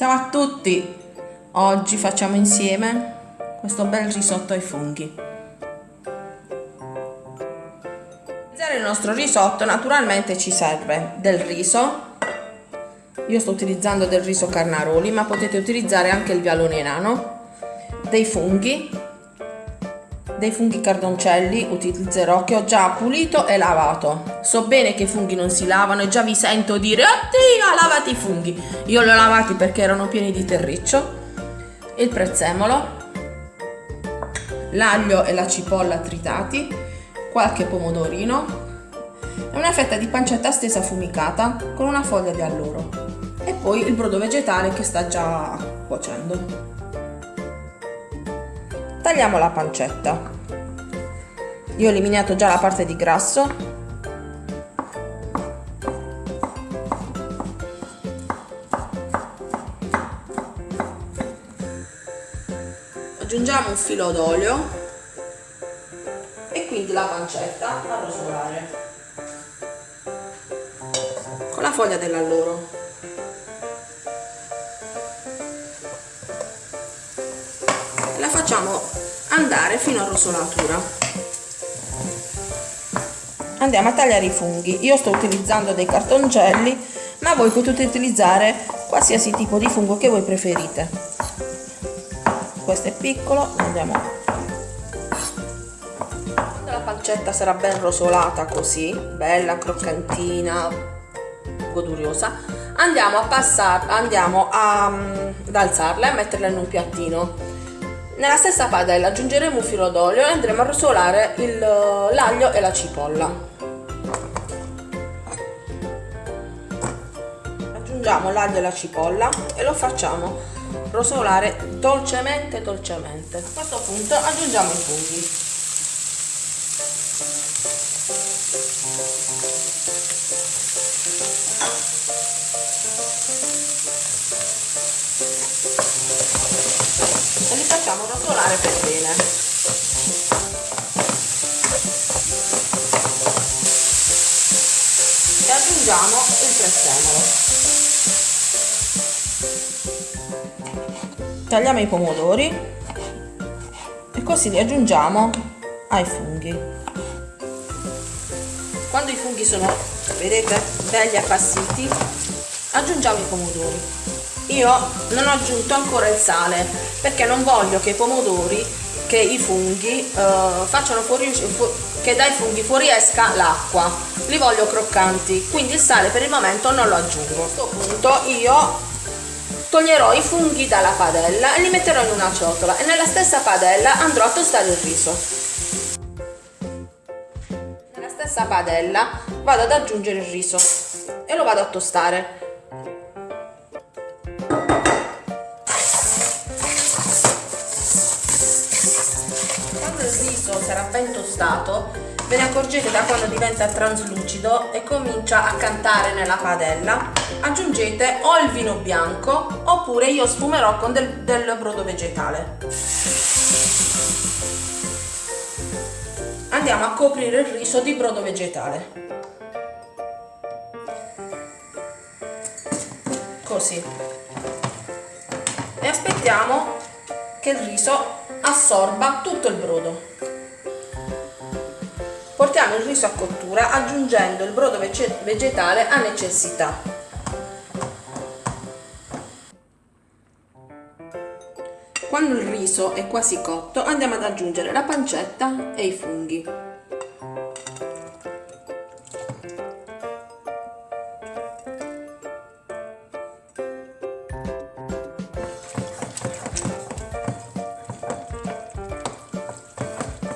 Ciao a tutti! Oggi facciamo insieme questo bel risotto ai funghi. Per realizzare il nostro risotto naturalmente ci serve del riso, io sto utilizzando del riso carnaroli ma potete utilizzare anche il vialone nano, dei funghi, dei funghi cardoncelli utilizzerò che ho già pulito e lavato. So bene che i funghi non si lavano e già vi sento dire oddio lavati i funghi. Io li ho lavati perché erano pieni di terriccio. Il prezzemolo, l'aglio e la cipolla tritati, qualche pomodorino e una fetta di pancetta stesa affumicata con una foglia di alloro e poi il brodo vegetale che sta già cuocendo. Tagliamo la pancetta. Io ho eliminato già la parte di grasso. Aggiungiamo un filo d'olio e quindi la pancetta a rosolare con la foglia dell'alloro. Facciamo andare fino a rosolatura. Andiamo a tagliare i funghi. Io sto utilizzando dei cartoncelli ma voi potete utilizzare qualsiasi tipo di fungo che voi preferite. Questo è piccolo andiamo. La pancetta sarà ben rosolata così bella croccantina goduriosa. Andiamo a passare andiamo a, ad alzarla e metterla in un piattino nella stessa padella aggiungeremo un filo d'olio e andremo a rosolare l'aglio e la cipolla. Aggiungiamo l'aglio e la cipolla e lo facciamo rosolare dolcemente dolcemente. A questo punto aggiungiamo i funghi. Facciamo rotolare per bene. E aggiungiamo il prezzemolo. Tagliamo i pomodori e così li aggiungiamo ai funghi. Quando i funghi sono vedete belli appassiti aggiungiamo i pomodori io non ho aggiunto ancora il sale perché non voglio che i pomodori che i funghi eh, facciano fuori che dai funghi fuoriesca l'acqua. Li voglio croccanti quindi il sale per il momento non lo aggiungo. A questo punto io toglierò i funghi dalla padella e li metterò in una ciotola e nella stessa padella andrò a tostare il riso. Nella stessa padella vado ad aggiungere il riso e lo vado a tostare riso sarà ben tostato ve ne accorgete da quando diventa traslucido e comincia a cantare nella padella. Aggiungete o il vino bianco oppure io sfumerò con del, del brodo vegetale. Andiamo a coprire il riso di brodo vegetale. Così. E aspettiamo che il riso assorba tutto il brodo portiamo il riso a cottura aggiungendo il brodo vegetale a necessità. Quando il riso è quasi cotto andiamo ad aggiungere la pancetta e i funghi.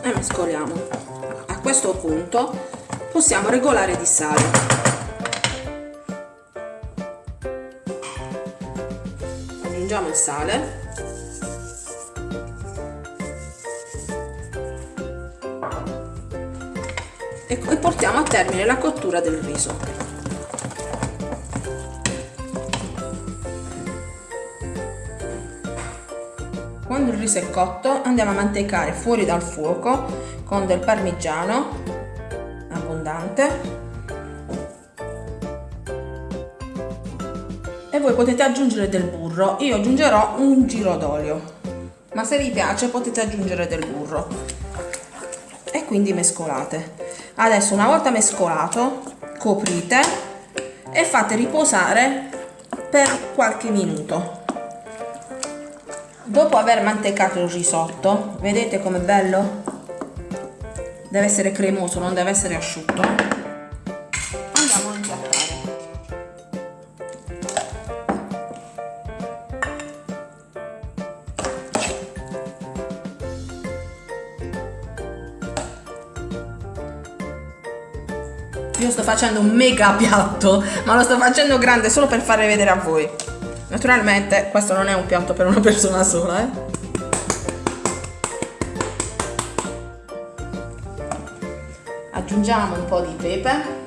E mescoliamo questo punto possiamo regolare di sale. Aggiungiamo il sale. E portiamo a termine la cottura del riso Quando il riso è cotto andiamo a mantecare fuori dal fuoco con del parmigiano abbondante e voi potete aggiungere del burro, io aggiungerò un giro d'olio. Ma se vi piace potete aggiungere del burro. E quindi mescolate. Adesso una volta mescolato, coprite e fate riposare per qualche minuto. Dopo aver mantecato il risotto, vedete com'è bello? Deve essere cremoso, non deve essere asciutto. Andiamo a impiattare. Io sto facendo un mega piatto, ma lo sto facendo grande solo per farvi vedere a voi. Naturalmente questo non è un piatto per una persona sola, eh. Aggiungiamo un po' di pepe.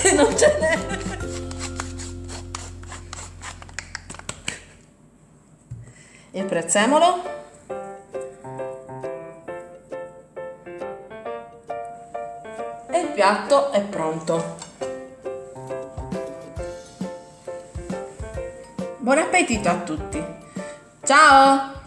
Che non ce n'è. Il prezzemolo. E il piatto è pronto. Buon appetito a tutti! Ciao!